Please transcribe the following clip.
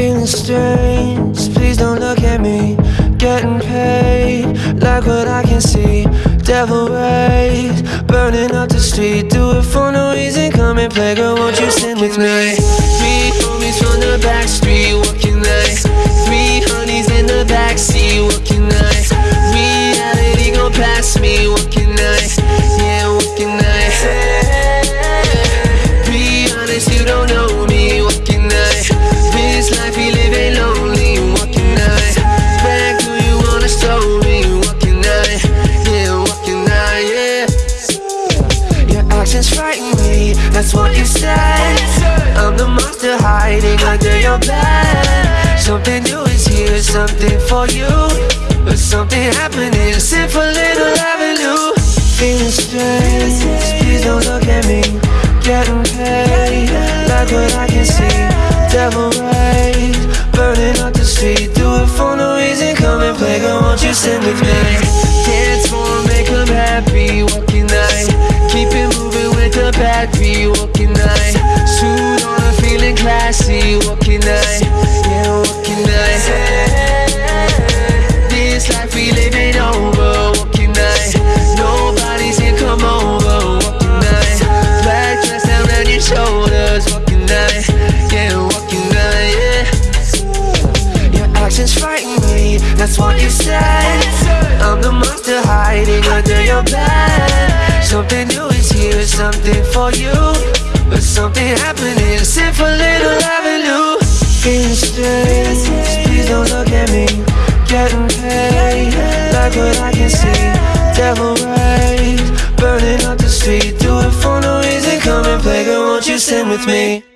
Feeling strange, please don't look at me. Getting paid, like what I can see. Devil rays, burning up the street. Do it for no reason, come and play, girl. Won't you sing with me? Three homies from the back street, walking nice. Three honeys in the back backseat, walking nice. Reality gon' pass me, walking nice. Yeah, walking nice. Be honest, you don't know frighten me, that's what you said. I'm the monster hiding under your bed. Something new is here, something for you. But something happening, sip a little avenue. Feeling strange, please don't look at me. Getting paid, like what I can see. Devil the battery, walking night. Suit on, I'm feeling classy, walking night. Yeah, walking night. This life we living over, walking night. Nobody's here, come over, walking night. Black dress down around your shoulders, walking night. Yeah, walking night, yeah. Your actions frighten me, that's what you said. I'm the monster hiding under your bed. Something for you. But something happening, sip a little avenue. Feeling strange, please don't look at me. Getting paid, like what I can see. Devil rays, burning up the street. Do it for no reason, come and play, girl, won't you sing with me?